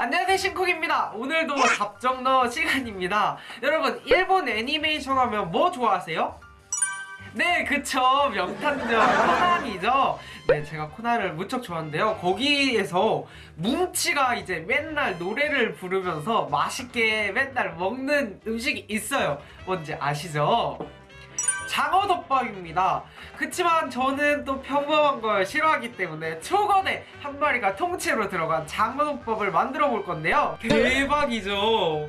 안녕하세요 신쿡입니다. 오늘도 답정너 시간입니다. 여러분 일본 애니메이션 하면 뭐 좋아하세요? 네 그쵸. 명탐정 코난이죠. 네 제가 코난을 무척 좋아하는데요. 거기에서 뭉치가 이제 맨날 노래를 부르면서 맛있게 맨날 먹는 음식이 있어요. 뭔지 아시죠? 장어덮밥입니다. 그치만 저는 또 평범한 걸 싫어하기 때문에 초거대 한 마리가 통째로 들어간 장어덮밥을 만들어 볼 건데요. 대박이죠.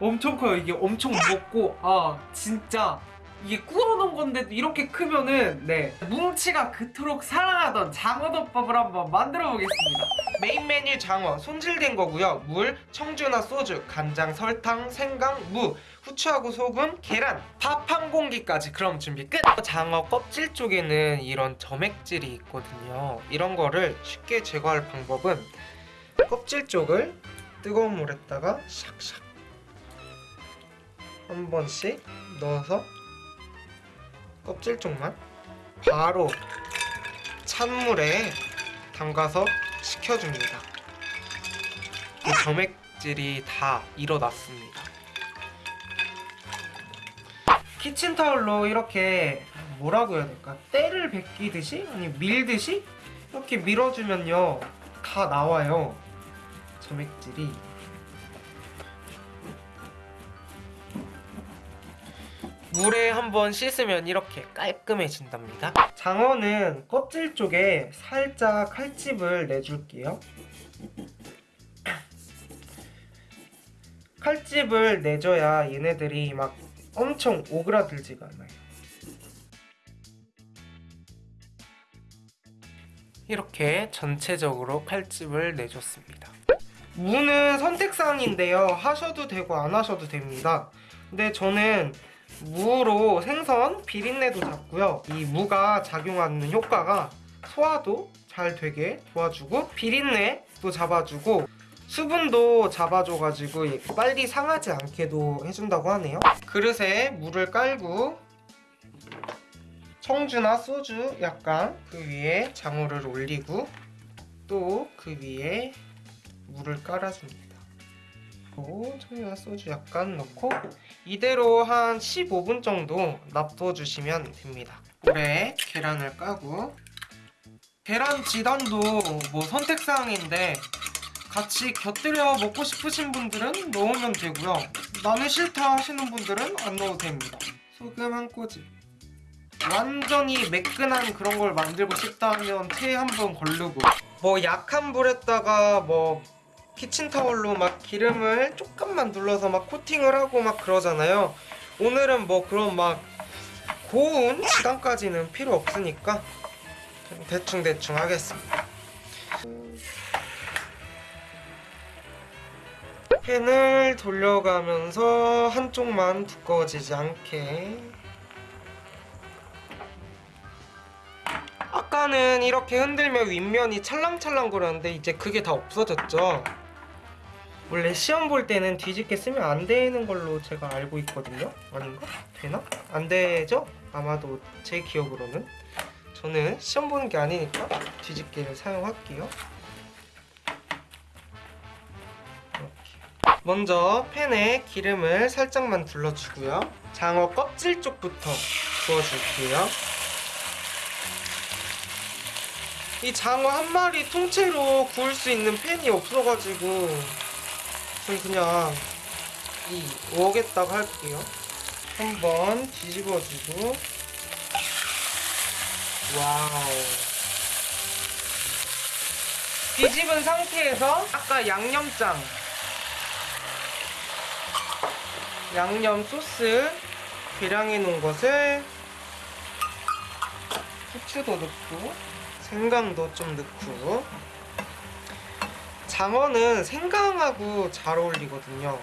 엄청 커요. 이게 엄청 무겁고 아 진짜 이게 구워놓은 건데도 이렇게 크면은 네 뭉치가 그토록 사랑하던 장어덮밥을 한번 만들어 보겠습니다. 메인 메뉴 장어 손질된 거고요. 물, 청주나 소주, 간장, 설탕, 생강, 무, 후추하고 소금, 계란, 밥 한 공기까지 그럼 준비 끝! 장어 껍질 쪽에는 이런 점액질이 있거든요. 이런 거를 쉽게 제거할 방법은 껍질 쪽을 뜨거운 물에다가 샥샥 한 번씩 넣어서 껍질 쪽만 바로 찬물에 담가서 식혀줍니다. 이 점액질이 다 일어났습니다. 키친타올로 이렇게 뭐라고 해야 될까? 때를 벗기듯이? 아니 밀듯이? 이렇게 밀어주면요 다 나와요 점액질이 물에 한번 씻으면 이렇게 깔끔해진답니다. 장어는 껍질 쪽에 살짝 칼집을 내줄게요. 칼집을 내줘야 얘네들이 막 엄청 오그라들지가 않아요. 이렇게 전체적으로 칼집을 내줬습니다. 무는 선택사항인데요. 하셔도 되고 안 하셔도 됩니다. 근데 저는 무로 생선 비린내도 잡고요. 이 무가 작용하는 효과가 소화도 잘 되게 도와주고 비린내도 잡아주고 수분도 잡아줘가지고 빨리 상하지 않게도 해준다고 하네요. 그릇에 물을 깔고 청주나 소주 약간 그 위에 장어를 올리고 또 그 위에 물을 깔아줍니다 그리고 청주나 소주 약간 넣고 이대로 한 15분 정도 놔둬주시면 됩니다. 물에 계란을 까고 계란 지단도 뭐 선택사항인데 같이 곁들여 먹고 싶으신 분들은 넣으면 되고요. 나는 싫다 하시는 분들은 안 넣어도 됩니다. 소금 한 꼬집. 완전히 매끈한 그런 걸 만들고 싶다 하면 테한번 걸르고. 뭐 약한 불에다가 뭐 키친타올로 막 기름을 조금만 눌러서 막 코팅을 하고 막 그러잖아요. 오늘은 뭐 그런 막 고운 시간까지는 필요 없으니까 대충대충 하겠습니다. 팬을 돌려가면서 한쪽만 두꺼워지지 않게. 아까는 이렇게 흔들면 윗면이 찰랑찰랑 거렸는데 이제 그게 다 없어졌죠 원래 시험 볼 때는 뒤집게 쓰면 안 되는 걸로 제가 알고 있거든요 아닌가? 되나? 안 되죠? 아마도 제 기억으로는 저는 시험 보는 게 아니니까 뒤집개를 사용할게요 먼저 팬에 기름을 살짝만 둘러주고요. 장어 껍질 쪽부터 구워줄게요. 이 장어 한 마리 통째로 구울 수 있는 팬이 없어가지고 전 그냥 이 오겠다고 할게요. 한번 뒤집어주고. wow. 뒤집은 상태에서 아까 양념장. 양념 소스 계량해 놓은 것을 후추도 넣고 생강도 좀 넣고 장어는 생강하고 잘 어울리거든요.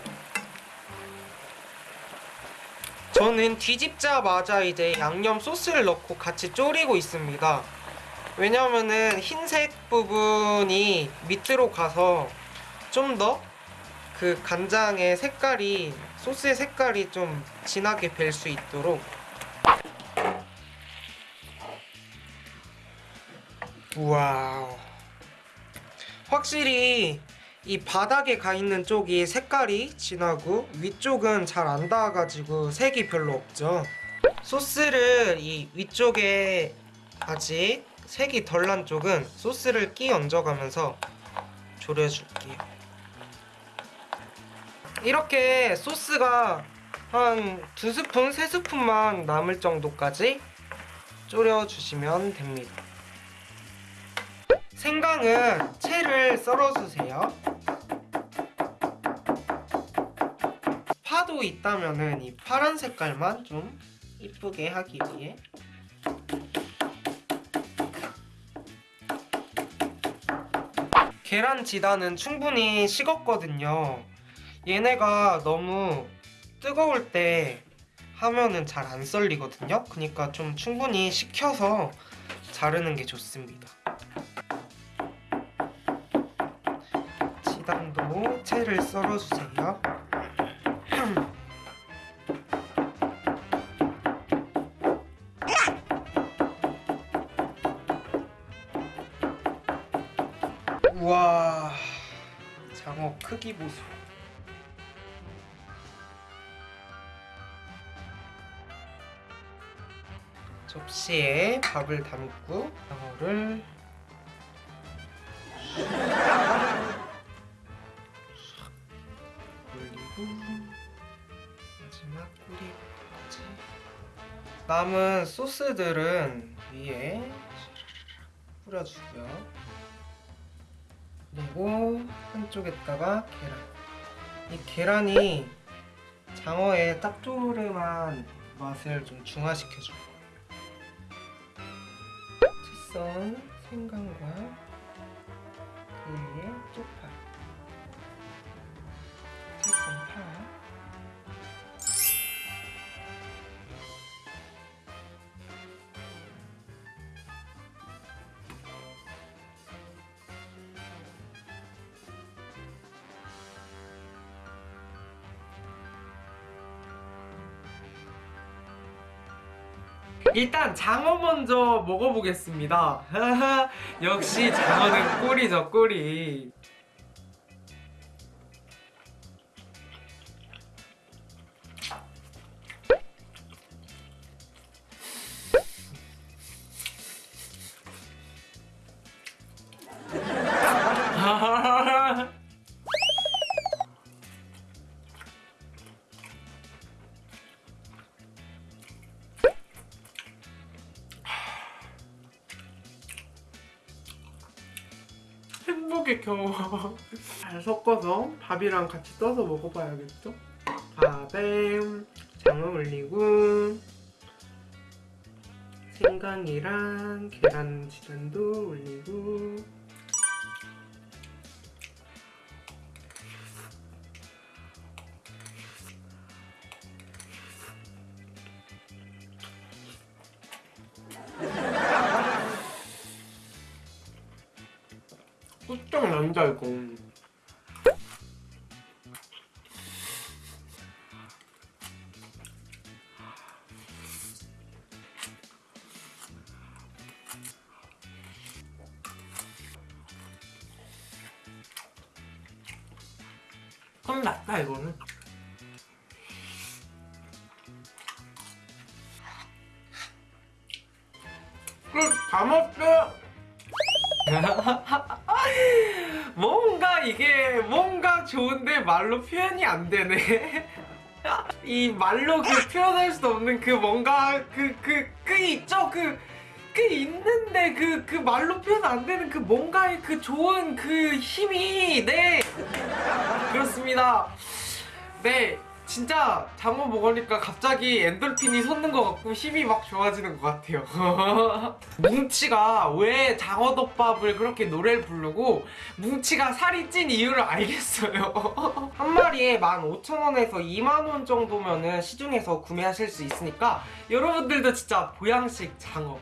저는 뒤집자마자 이제 양념 소스를 넣고 같이 졸이고 있습니다. 왜냐면은 흰색 부분이 밑으로 가서 좀 더 그 간장의 색깔이 소스의 색깔이 좀 진하게 뵐 수 있도록. wow 확실히 이 바닥에 가 있는 쪽이 색깔이 진하고 위쪽은 잘 안 닿아가지고 색이 별로 없죠. 소스를 이 위쪽에 아직 색이 덜 난 쪽은 소스를 끼 얹어가면서 졸여줄게요. 이렇게 소스가 한 두 스푼, 세 스푼만 남을 정도까지 졸여주시면 됩니다. 생강은 채를 썰어주세요. 파도 있다면은 이 파란 색깔만 좀 이쁘게 하기 위해 계란 지단은 충분히 식었거든요. 얘네가 너무 뜨거울 때 하면은 잘 안 썰리거든요. 그러니까 좀 충분히 식혀서 자르는 게 좋습니다. 지단도 채를 썰어주세요. 우와 장어 크기 보소. 접시에 밥을 담고 장어를 마지막 꼬리까지? 남은 소스들은 위에 뿌려주고요. 그리고 한쪽에다가 계란. 이 계란이 장어의 짭조름한 맛을 좀 중화시켜줘요. 채썬 생강과 그 위에 쪽파 일단 장어 먼저 먹어보겠습니다. 역시 장어는 꿀이죠, 꿀이. 행복의 경험 잘 섞어서 밥이랑 같이 떠서 먹어봐야겠죠? 밥에 장어 올리고 생강이랑 계란 지단도 올리고 훌쩍 난다 이거 혼났다 이거는. 끝다 먹게 뭔가 이게 뭔가 좋은데 말로 표현이 안 되네. 이 말로 그 표현할 수 없는 그 뭔가 그 그 그 있죠 그. 그 있는데 그 그 말로 표현 안 되는 그 뭔가의 그 좋은 그 힘이 네 그렇습니다 네 진짜 장어 먹으니까 갑자기 엔돌핀이 솟는 것 같고 힘이 막 좋아지는 것 같아요. 뭉치가 왜 장어덮밥을 그렇게 노래를 부르고 뭉치가 살이 찐 이유를 알겠어요. 한 마리에 15,000원에서 2만원 정도면은 시중에서 구매하실 수 있으니까 여러분들도 진짜 보양식 장어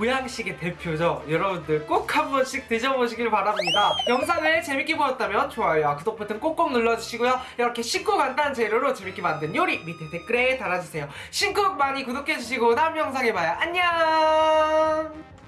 보양식의 대표죠. 여러분들 꼭 한 번씩 드셔보시길 바랍니다. 영상을 재밌게 보셨다면 좋아요와 구독 버튼 꼭꼭 눌러주시고요. 이렇게 쉽고 간단한 재료로 재밌게 만든 요리 밑에 댓글에 달아주세요. 신곡 많이 구독해주시고 다음 영상에 봐요. 안녕!